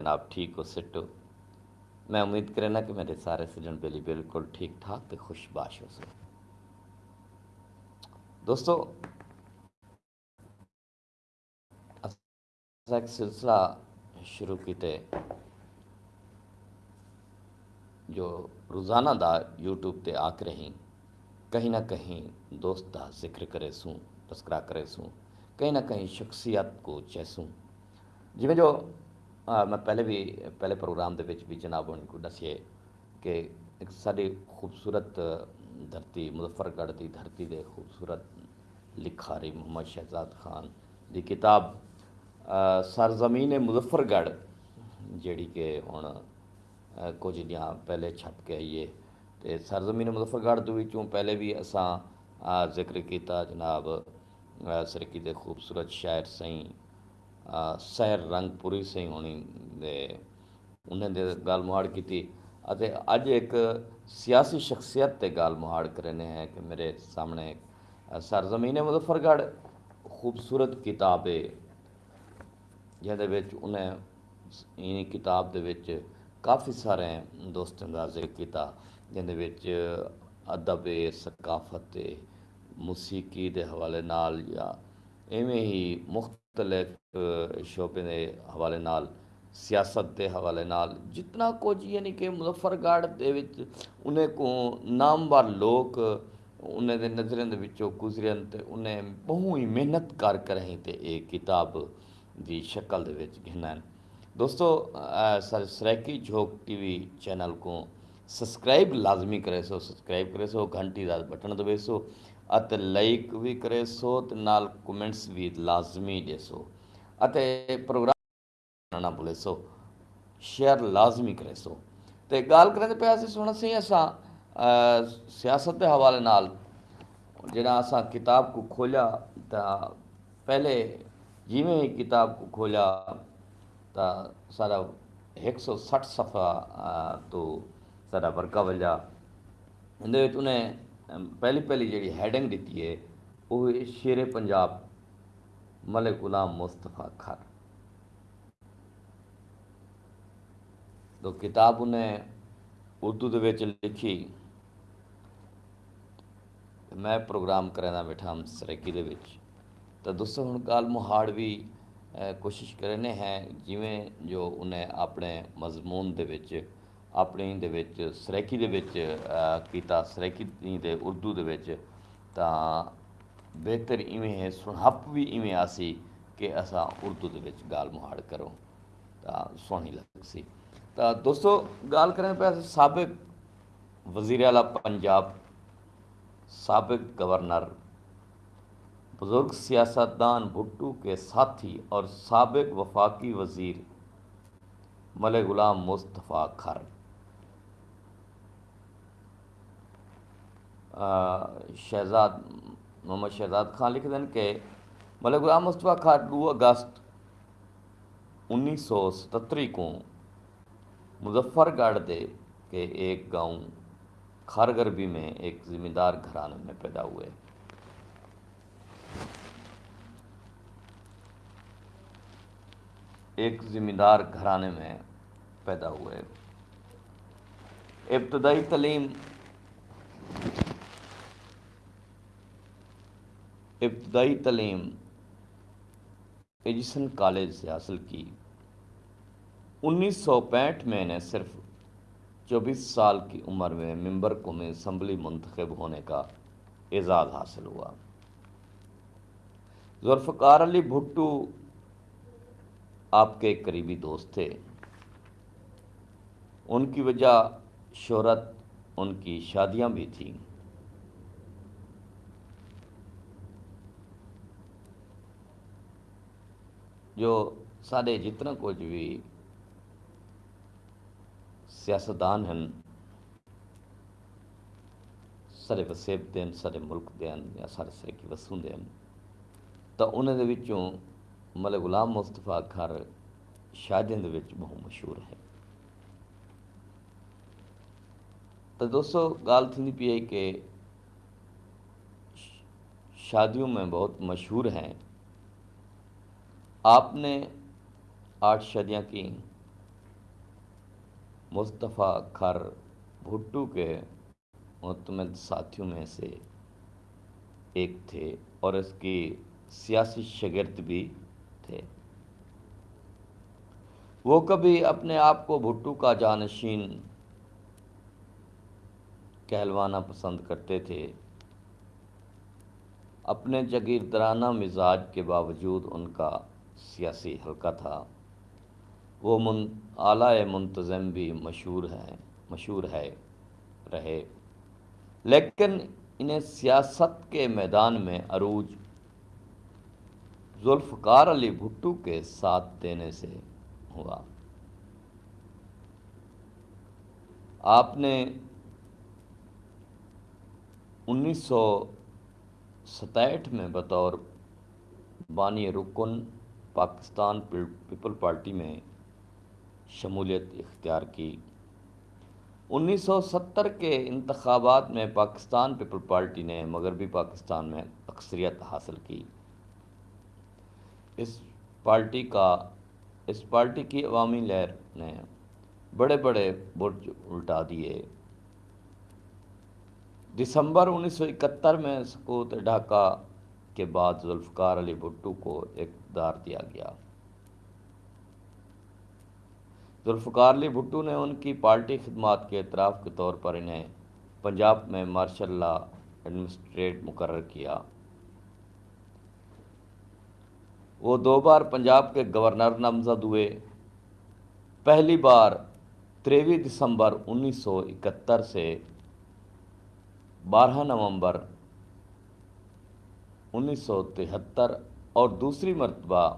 جناب، ٹھیک ہو سٹو میں امید کرنا کہ میرے سارے سجن بیلی بالکل ٹھیک ٹھاک تے خوش باش ہو سو دوستو ایک سلسلہ شروع کیتے۔ جو روزانہ دا یوٹیوب تے آ کے کہیں نہ کہیں دوست دا ذکر کرے سوں، تذکرہ کرے سوں، کہیں نہ کہیں شخصیت کو چیسوں۔ جی جو میں پہلے بھی پہلے پروگرام دے وچ بھی جناب ان کو دسیے کہ ایک ساری خوبصورت دھرتی مظفر گڑھ دی دھرتی دے خوبصورت لکھاری محمد شہزاد خان دی کتاب سرزمین مظفر گڑھ جیڑی کہ ہوں کچھ دیاں پہلے چھپ کے آئیے تے سرزمین مظفر گڑھ وچوں پہلے بھی اساں ذکر کیتا جناب سرکی دے خوبصورت شاعر سائیں سیر رنگ پوری سے ہونی دے انہیں دے گال مہاڑ کی تھی اتے اج ایک سیاسی شخصیت تے گال مہاڑ کرنے ہیں کہ میرے سامنے سرزمین مظفر گڑھ خوبصورت کتاب ہے جہدے وچ انہیں این کتاب دے وچ کافی سارے دوستوں کا ذکر کیتا جہدے وچ ادب ثقافت موسیقی دے حوالے نال یا ایویں ہی مختلف شعبے دے حوالے نال، سیاست دے حوالے نال جتنا کچھ یعنی کہ مظفر گڑھ دے وچ انہیں کو نامور لوگ، انہیں دے نظریں دے وچوں گزرن تے انہیں بہو ہی محنت کر کر ہیں تے ایک کتاب دی شکل دے وچ گھنن دوستو سر Saraiki Jhok T V channel کو سبسکرائب لازمی کرے سو، سبسکرائب کرے سو، گھنٹی دا بٹن دبے سو۔ اتے لائک بھی کرے سو تے نال کمنٹس بھی لازمی دے سو۔ اتے پروگرام نہ بھولے سو، شیئر لازمی کرے سو۔ تے گال کرے تے پیا سی سونا سی اساں سیاست دے حوالے نال جڑا اساں کتاب کو کھولیا تا پہلے جیویں ہی کتاب کو کھولیا تا سارا ایک سو سٹھ صفحہ تو سارا ورکا وجا اندے وچ انہیں پہلی پہلی جڑی ہیڈنگ دیتی ہے وہ شیر پنجاب ملک غلام مصطفیٰ کھر تو کتاب انہیں اردو دے وچ لکھی میں پروگرام کرنا بیٹھا ہم سریکی دے وچ تو دوستوں ہوں گال مہاڑ بھی کوشش کرنے ہیں جویں جو انہیں اپنے مضمون دے وچ اپنی دے وچ سریکی دے وچ کیتا سریکی دے اردو دے وچ تا بہتر ایویں ہے سنہپ بھی ایویں آسی کہ اسا اردو دے وچ گال مہاڑ کرو تا سونی لگ سی تا دوستو گال کریں پہ سابق وزیر اعلیٰ پنجاب سابق گورنر بزرگ سیاستدان بھٹو کے ساتھی اور سابق وفاقی وزیر ملک غلام مصطفیٰ کھر شہزاد محمد شہزاد خان لکھ دیں کہ ملک غلام مصطفیٰ کھر دو اگست انیس سو ستتری کو مظفر گڑھ دے کے ایک گاؤں کھارگربی میں ایک ذمہ دار گھرانے میں پیدا ہوئے۔ ایک ذمہ دار گھرانے میں پیدا ہوئے۔ ابتدائی تعلیم ابتدائی تعلیم ایجسن کالج سے حاصل کی۔ انیس سو پینٹ میں نے صرف چوبیس سال کی عمر میں ممبر کو میں اسمبلی منتخب ہونے کا اعزاز حاصل ہوا۔ ذوالفقار علی بھٹو آپ کے قریبی دوست تھے۔ ان کی وجہ شہرت، ان کی شادیاں بھی تھیں۔ جو سارے جتنا کچھ بھی سیاستدان ہیں سارے وسیب دین سارے ملک دین یا سارے سرے کی وسوں دین تو انہیں دے وچوں ملک غلام مصطفیٰ گھر شادیوں دے وچ بہت مشہور ہے۔ تو دوستو، گال تھی پی آئی کہ شادیوں میں بہت مشہور ہیں۔ آپ نے آٹھ شادیاں کی مصطفیٰ کھر بھٹو کے متمد ساتھیوں میں سے ایک تھے اور اس کی سیاسی شگرد بھی تھے۔ وہ کبھی اپنے آپ کو بھٹو کا جانشین کہلوانا پسند کرتے تھے۔ اپنے جگیردرانہ مزاج کے باوجود ان کا سیاسی حلقہ تھا۔ وہ من اعلی منتظم بھی مشہور ہیں، مشہور ہے، رہے۔ لیکن انہیں سیاست کے میدان میں عروج، ذوالفقار علی بھٹو کے ساتھ دینے سے ہوا۔ آپ نے انیس سو ستائٹھ میں بطور بانی رکن پاکستان پیپل پارٹی میں شمولیت اختیار کی۔ انیس سو ستر کے انتخابات میں پاکستان پیپل پارٹی نے مغربی پاکستان میں اکثریت حاصل کی۔ اس پارٹی کا، اس پارٹی کی عوامی لہر نے بڑے بڑے برج الٹا دیے۔ دسمبر انیس سو اکہتر میں سکوت ڈھاکہ کے بعد ذوالفقار علی بھٹو کو اقتدار دیا گیا۔ ذوالفقار علی بھٹو نے ان کی پارٹی خدمات کے اعتراف کے طور پر انہیں پنجاب میں مارشل لا ایڈمنسٹریٹ مقرر کیا۔ وہ دو بار پنجاب کے گورنر نامزد ہوئے۔ پہلی بار تریویں دسمبر انیس سو اکہتر سے بارہ نومبر انیس سو تہتر اور دوسری مرتبہ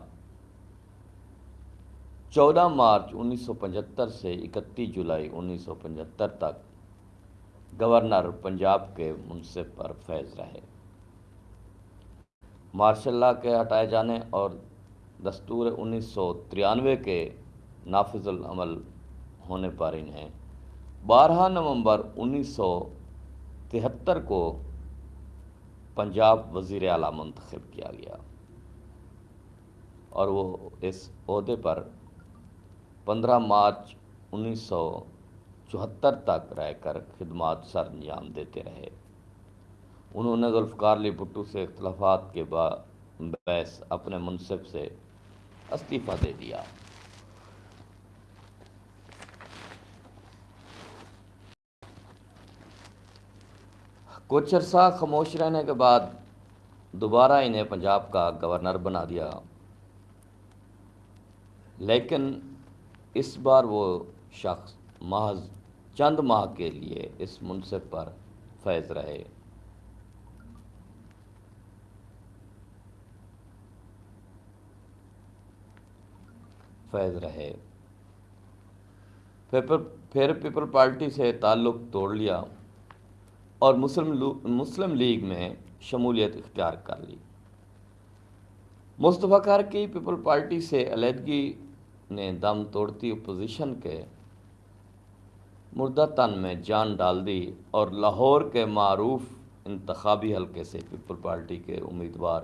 چودہ مارچ انیس سو پچہتر سے اکتیس جولائی انیس سو پچہتر تک گورنر پنجاب کے منصف پر فیض رہے۔ مارشل لا کے ہٹائے جانے اور دستور انیس سو ترانوے کے نافذ العمل ہونے پر انہیں بارہ نومبر انیس سو تہتر کو پنجاب وزیر اعلیٰ منتخب کیا گیا۔ اور وہ اس عہدے پر پندرہ مارچ انیس سو چوہتر تک رہ کر خدمات سر انجام دیتے رہے۔ انہوں نے ذوالفقار علی بھٹو سے اختلافات کے باعث اپنے منصب سے استعفیٰ دے دیا۔ کچھ عرصہ خاموش رہنے کے بعد دوبارہ انہیں پنجاب کا گورنر بنا دیا۔ لیکن اس بار وہ شخص محض چند ماہ کے لیے اس منصب پر فیض رہے۔ فیض رہے۔ پھر پیپل پارٹی سے تعلق توڑ لیا۔ اور مسلم مسلم لیگ میں شمولیت اختیار کر لی۔ مصطفیٰ کار کی پیپل پارٹی سے علیحدگی نے دم توڑتی اپوزیشن کے مردہ تن میں جان ڈال دی اور لاہور کے معروف انتخابی حلقے سے پیپل پارٹی کے امیدوار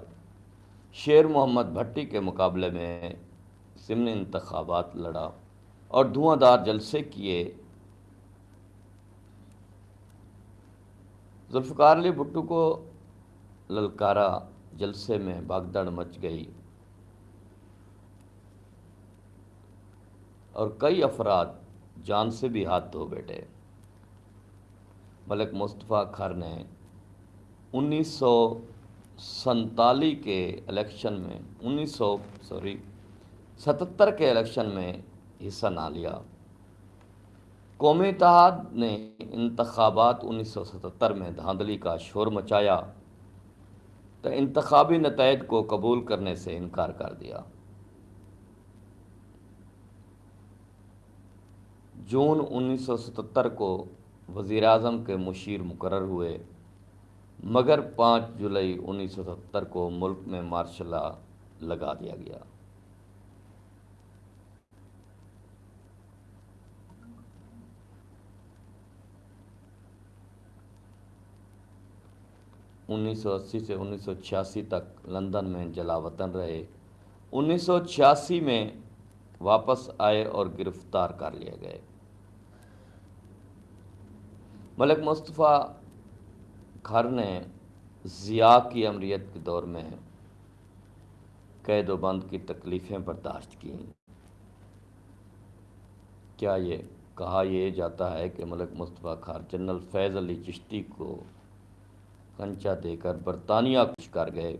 شیر محمد بھٹی کے مقابلے میں ضمن انتخابات لڑا اور دھواں دار جلسے کیے ذوالفقار علی بھٹو کو للکارا جلسے میں بھگدڑ مچ گئی۔ اور کئی افراد جان سے بھی ہاتھ دھو بیٹھے۔ ملک مصطفیٰ کھر نے انیس سو سنتالی کے الیکشن میں، انیس سو، سوری، ستتر کے الیکشن میں حصہ نہ لیا۔ قومی اتحاد نے انتخابات انیس سو ستتر میں دھاندلی کا شور مچایا تو انتخابی نتائج کو قبول کرنے سے انکار کر دیا۔ جون انیس سو ستتر کو وزیر اعظم کے مشیر مقرر ہوئے، مگر پانچ جولائی انیس سو ستر کو ملک میں مارشل لگا دیا گیا۔ انیس سو اسی سے انیس سو چھیاسی تک لندن میں جلا وطن رہے۔ انیس سو چھیاسی میں واپس آئے اور گرفتار کر لیے گئے۔ ملک مصطفیٰ کھر نے ضیاء کی امریت کے دور میں قید و بند کی تکلیفیں برداشت کیں۔ کیا یہ کہا یہ جاتا ہے کہ ملک مصطفیٰ خار جنرل فیض علی چشتی کو کنچا دے کر برطانیہ کچھ کر گئے۔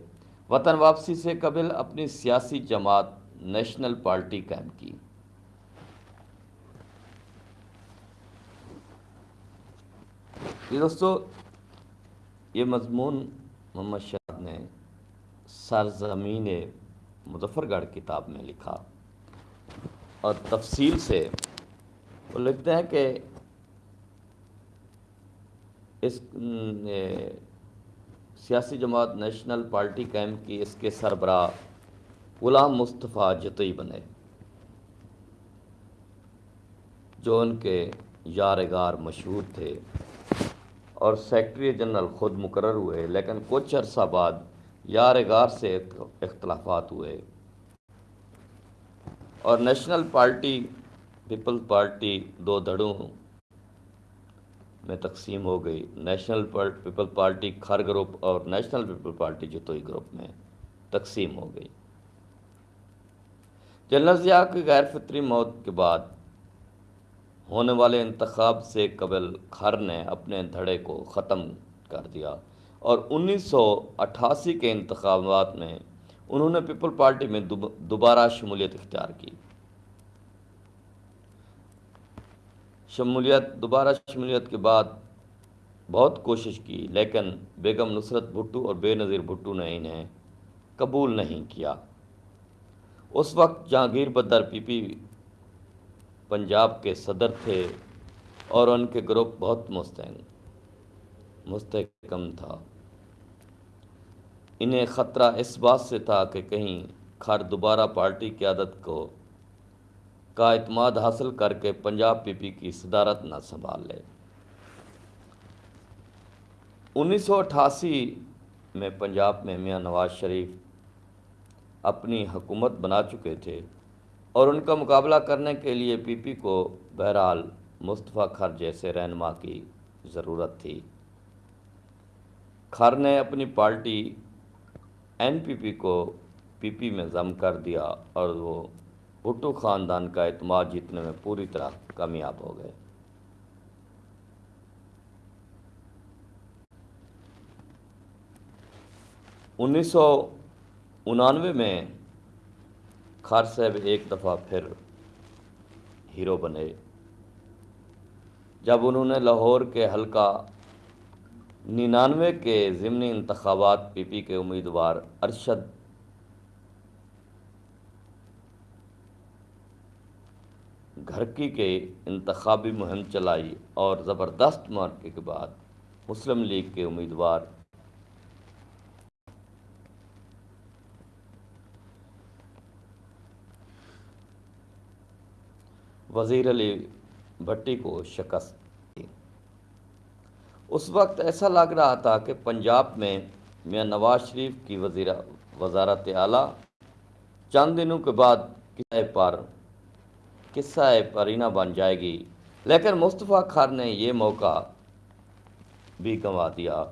وطن واپسی سے قبل اپنی سیاسی جماعت نیشنل پارٹی قائم کی۔ یہ دوستو، یہ مضمون محمد شاہد نے سرزمین مظفر گڑھ کتاب میں لکھا۔ اور تفصیل سے وہ لکھتے ہیں کہ اس سیاسی جماعت نیشنل پارٹی کیمپ کی اس کے سربراہ غلام مصطفیٰ جتوئی بنے۔ جو ان کے یارگار مشہور تھے اور سیکٹری جنرل خود مقرر ہوئے، لیکن کچھ عرصہ بعد یارگار سے اختلافات ہوئے۔ اور نیشنل پارٹی پیپل پارٹی دو دھڑوں میں تقسیم ہو گئی۔ National People Party Khar group اور National People Party Jatoi group میں تقسیم ہو گئی۔ جنرل ضیاء کی غیر فطری موت کے بعد ہونے والے انتخاب سے قبل کھر نے اپنے دھڑے کو ختم کر دیا اور انیس سو اٹھاسی کے انتخابات میں انہوں نے پیپل پارٹی میں دوبارہ شمولیت اختیار کی۔ شمولیت، دوبارہ شمولیت کے بعد بہت کوشش کی، لیکن بیگم نصرت بھٹو اور بے نظیر بھٹو نے انہیں قبول نہیں کیا۔ اس وقت جہانگیر بدر پی پی پنجاب کے صدر تھے اور ان کے گروپ بہت مستحق مستحکم تھا۔ انہیں خطرہ اس بات سے تھا کہ کہیں کھر دوبارہ پارٹی قیادت کو کا اعتماد حاصل کر کے پنجاب پی پی کی صدارت نہ سنبھال لے۔ انیس سو اٹھاسی میں پنجاب میں میاں نواز شریف اپنی حکومت بنا چکے تھے اور ان کا مقابلہ کرنے کے لیے پی پی کو بہرحال مصطفیٰ کھر جیسے رہنما کی ضرورت تھی۔ کھر نے اپنی پارٹی این پی پی کو پی پی میں ضم کر دیا اور وہ بھٹو خاندان کا اعتماد جیتنے میں پوری طرح کامیاب ہو گئے۔ انیس سو انانوے میں خار صاحب ایک دفعہ پھر ہیرو بنے۔ جب انہوں نے لاہور کے حلقہ ننانوے کے ضمنی انتخابات پی پی کے امیدوار ارشد گھرکی کے انتخابی مہم چلائی اور زبردست مارکے کے بعد مسلم لیگ کے امیدوار وزیر علی بھٹی کو شکست دی اس وقت ایسا لگ رہا تھا کہ پنجاب میں میاں نواز شریف کی وزیر وزارت اعلیٰ چند دنوں کے بعد کسے پر قصہ پرینہ بن جائے گی۔ لیکن مصطفیٰ خار نے یہ موقع بھی گنوا دیا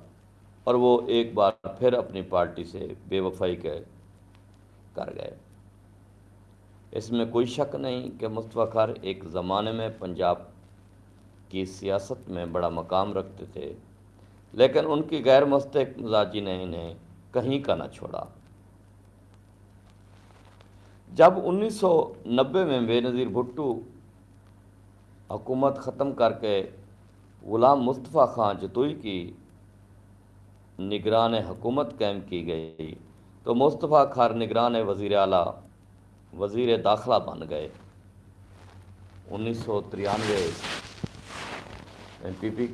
اور وہ ایک بار پھر اپنی پارٹی سے بے وفائی کے کر گئے۔ اس میں کوئی شک نہیں کہ مصطفیٰ خار ایک زمانے میں پنجاب کی سیاست میں بڑا مقام رکھتے تھے، لیکن ان کی غیر مستحق مزاجی نے انہیں کہیں کا نہ چھوڑا۔ جب انیس سو نبے میں بے نظیر بھٹو حکومت ختم کر کے غلام مصطفیٰ خان جتوئی کی نگران حکومت قائم کی گئی، تو مصطفیٰ خار نگران وزیر اعلیٰ، وزیر داخلہ بن گئے۔ انیس سو ترانوے پی پی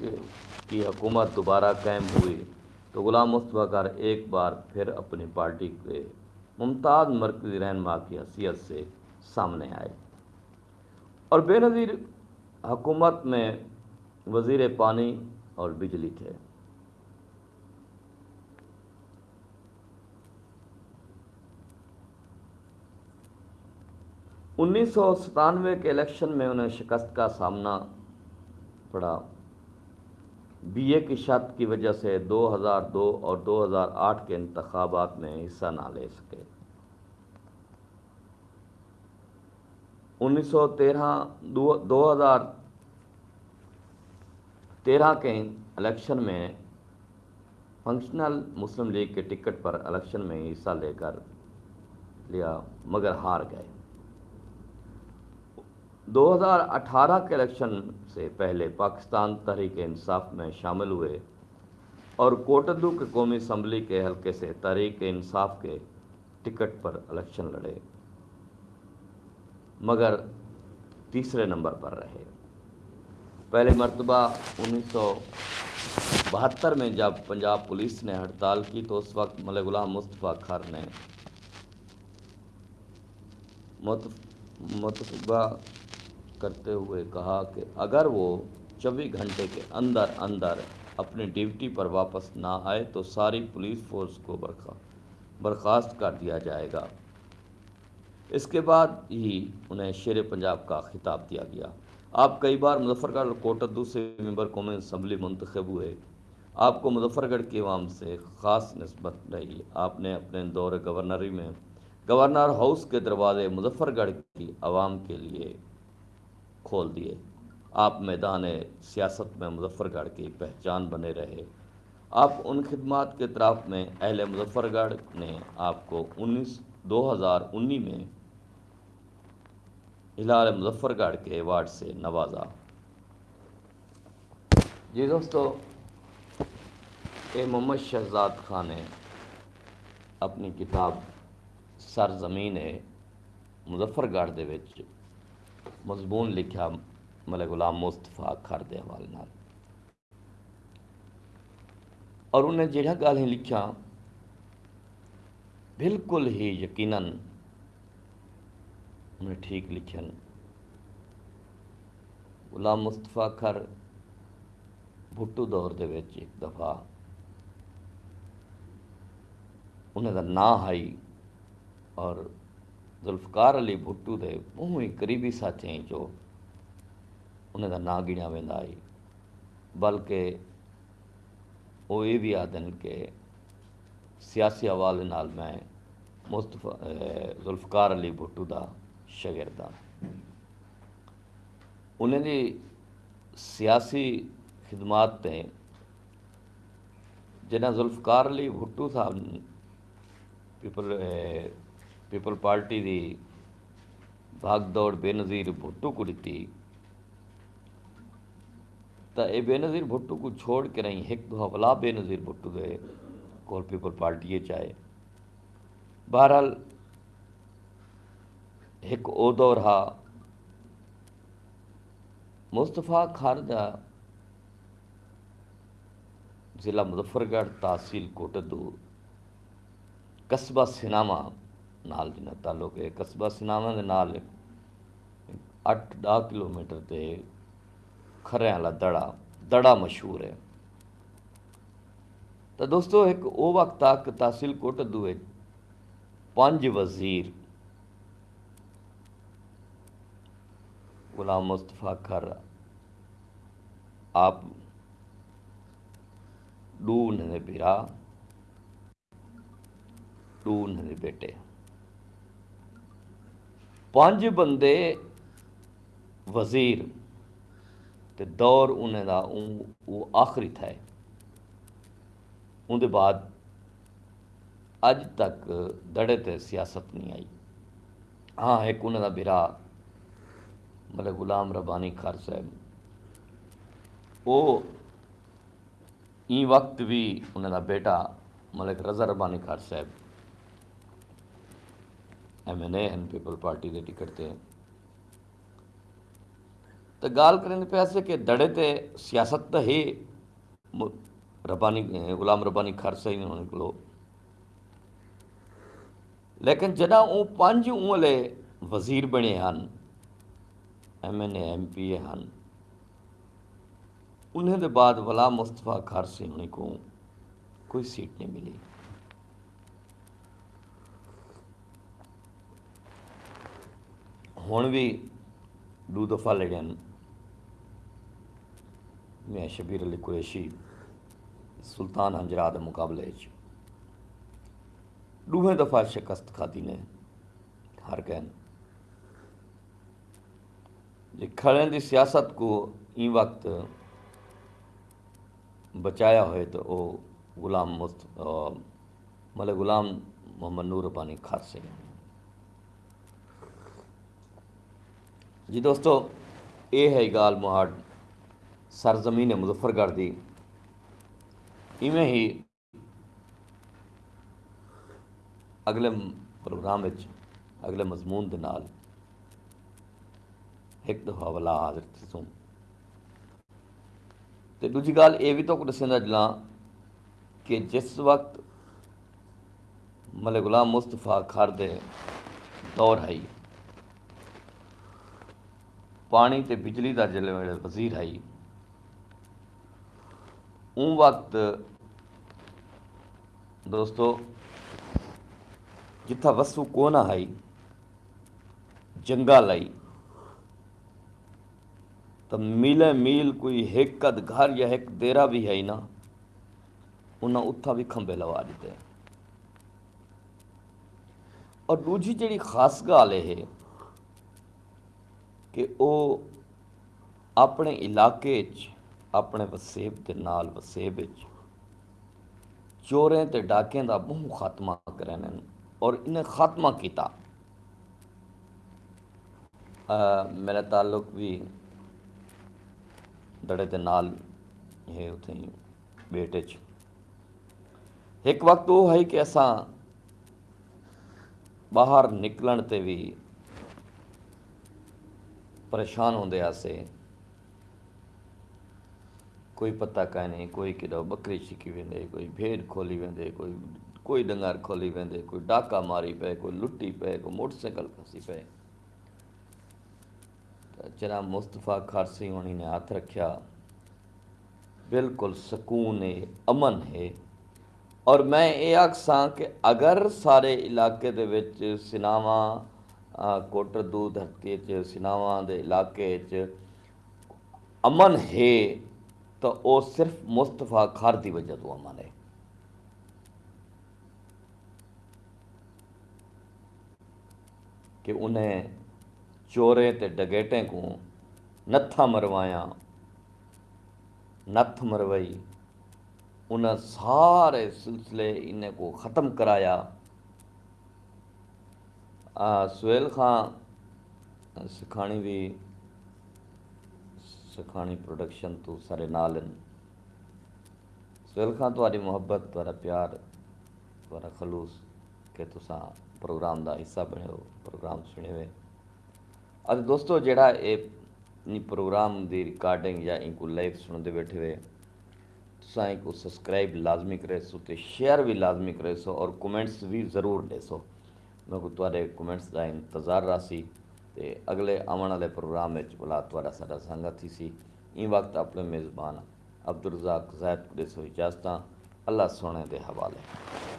کی حکومت دوبارہ قائم ہوئی، تو غلام مصطفیٰ خار ایک بار پھر اپنی پارٹی کے ممتاز مرکزی رہنما کی حیثیت سے سامنے آئے۔ اور بے نظیر حکومت میں وزیر پانی اور بجلی تھے۔ انیس سو ستانوے کے الیکشن میں انہیں شکست کا سامنا پڑا۔ بی اے کی شرط کی وجہ سے دو ہزار دو اور دو ہزار آٹھ کے انتخابات میں حصہ نہ لے سکے۔ انیس سو تیرہ دو ہزار تیرہ کے الیکشن میں فنکشنل مسلم لیگ کے ٹکٹ پر الیکشن میں حصہ لے کر لیا، مگر ہار گئے۔ دو ہزار اٹھارہ کے الیکشن سے پہلے پاکستان تحریک انصاف میں شامل ہوئے اور کوٹدو کے قومی اسمبلی کے حلقے سے تحریک انصاف کے ٹکٹ پر الیکشن لڑے۔ مگر تیسرے نمبر پر رہے۔ پہلے مرتبہ انیس سو بہتر میں جب پنجاب پولیس نے ہڑتال کی تو اس وقت ملک غلام مصطفیٰ کھر نے متفبہ کرتے ہوئے کہا کہ اگر وہ چوبیس گھنٹے کے اندر اندر اپنی ڈیوٹی پر واپس نہ آئے تو ساری پولیس فورس کو برخاست کر دیا جائے گا۔ اس کے بعد ہی انہیں شیر پنجاب کا خطاب دیا گیا۔ آپ کئی بار مظفر گڑھ کوٹدو سے ممبر قومی اسمبلی منتخب ہوئے۔ آپ کو مظفر گڑھ کی عوام سے خاص نسبت رہی۔ آپ نے اپنے دور گورنری میں گورنر ہاؤس کے دروازے مظفر گڑھ کی عوام کے لیے کھول دیے۔ آپ میدان سیاست میں مظفر گڑھ کی پہچان بنے رہے۔ آپ ان خدمات کے طرف میں اہل مظفر گڑھ نے آپ کو انیس دو ہزار انی میں ہلال مظفر گڑھ کے ایوارڈ سے نوازا۔ جی دوستو، اے محمد شہزاد خان نے اپنی کتاب سر زمین مظفر گڑھ دے وچ مضمون لکھا ملک غلام مصطفیٰ کھر دے حوالے نال۔ اور انہیں جہاں گالیں لکھا بالکل ہی یقیناً انہیں ٹھیک لکھن غلام مصطفیٰ کھر بھٹو دور دے وچ ایک دفعہ انہیں دا نا آئی اور ذوالفقار علی بھٹو دے منہ ہی قریبی ساتھی ہیں جو انہیں دا نا گنیا ویندا آئی بلکہ وہ یہ بھی آدن کہ سیاسی حوالے نال میں مصطفیٰ ذوالفقار علی بھٹو دا شاگرد ہاں انہیں دی سیاسی خدمات تے جنہیں ذوالفقار علی بھٹو سا پیپل پیپل پارٹی دی بھاگ دوڑ بے نظیر بھٹو کو دیتی تو یہ بے نظیر بھٹو کو چھوڑ کے نہیں ایک دو حوالہ بے نظیر بھٹو دے کول پیپل پارٹی چاہے بہرحال ایک او دور ہا مصطفیٰ خاردہ ضلع مظفر گڑھ تحصیل کوٹ کوٹدو قصبہ سناما نال جنہ تعلق ہے قصبہ سناما دے نال اٹھ ڈا کلو میٹر تے کھرے والا دڑا دڑا مشہور ہے تو دوستو ایک او وقت تک تحصیل کوٹ دوے پانچ وزیر غلام مصطفیٰ کھر آپ ڈون نے بیرا ڈون نے بیٹے پانچ بندے وزیر تے دور انہیں دا وہ آخری تھا ان دے بعد اج تک دڑے تے سیاست نہیں آئی۔ ہاں ایک انہیں دا برا ملک غلام ربانی خر صاحب۔ وہ این وقت بھی انہیں دا بیٹا ملک رضا ربانی خر صاحب ایم این اے ہیں پیپل پارٹی دے ٹکٹ تے۔ تو گال کرنے پہ ایسے کہ دڑے تے سیاست تو ہی ربانی، غلام ربانی خرچہ ہی نہیں نکلو لیکن جنا وہ پانچ والے وزیر بنے ہیں M N A M P A ہیں انہیں دے بعد غلام مصطفیٰ خارسی ہونے کو کوئی بھی دو دفعہ لڑے میں شبیر علی قریشی سلطان ہنجرا کے مقابلے ڈوہیں دفعہ شکست کھادی نے ہر کہن جی کھڑے دی سیاست کو این وقت بچایا ہوئے تو وہ غلام مست مطلب غلام محمد نور ربانی خاصے جی دوستو یہ ہے گال مہاڑ سرزمین مظفر گڑھ دی۔ ایویں ہی اگلے پروگرام اگلے مضمون دے نال ایک دفعہ والا حاضر تھی سوں تے دوجی گال یہ بھی تو دسنا جلا کہ جس وقت ملے غلام مصطفیٰ خر دے دور آئی پانی تے بجلی دا جلے ویلے وزیر آئی اون وقت دوستو، جتھا وسو کونا آئی جنگا لائی تو میلے میل کوئی ایک قد گھر یا ایک دیرا بھی ہے نا انہاں اتھا بھی کھمبے لوا دیتے۔ ہیں اور دوجی جڑی خاص گالے ہے کہ او اپنے علاقے اپنے وسیب دے نال وسیب چ چوریں تے ڈاکیں دا بہت خاتمہ کرنے اور انہیں خاتمہ کیتا۔ میرا تعلق بھی دڑے دے نال ہے اتنے بیٹے چ۔ ایک وقت وہ ہے کہ ایسا باہر نکلن تے بھی پریشان ہوندے آسے۔ کوئی پتہ کہیں نہیں، کوئی کدو بکری چھکی ویندے، کوئی بھیڑ کھولی ویندے، کوئی کوئی ڈنگر کھولی ویندے، کوئی ڈاکا ماری پے، کوئی لٹی پے، کوئی موٹر سائیکل پھسی پے۔ جناب مصطفیٰ خارسی ہونی نے ہاتھ رکھیا، بالکل سکون ہے، امن ہے۔ اور میں یہ آخساں کہ اگر سارے علاقے دے وچ سناواں کوٹر دو دھرتی چ سناواں دے علاقے چ امن ہے تو وہ صرف مصطفیٰ خار دی وجہ تو امن ہے کہ انہیں چورے تے ڈگیٹیں کو نتھا مروایا نتھ مروائی انہیں سارے سلسلے انہیں کو ختم کرایا سہیل خان سکھانی بھی سکھانی پروڈکشن تو سارے نال سہیل خان تاری محبت تارا پیار تارا خلوص کہ تسا پروگرام دا حصہ بنے ہو، پروگرام سنے ہوئے۔ اب دوستو جڑا یہ پروگرام دی ریکارڈنگ یا ان کو لائیو سنتے بیٹھے ہوئے تسائیں کو سبسکرائب لازمی کرے سو تے شیئر بھی لازمی کرے سو اور کومنٹس بھی ضرور دے سو۔ میں کو تارے کومنٹس دا انتظار راسی تے اگلے آمن والے پروگرام میں بلا تھوڑا سا سنگت ہی سی این وقت اپنے میزبان عبدالرزاق زید کو دے سو اللہ سونے دے حوالے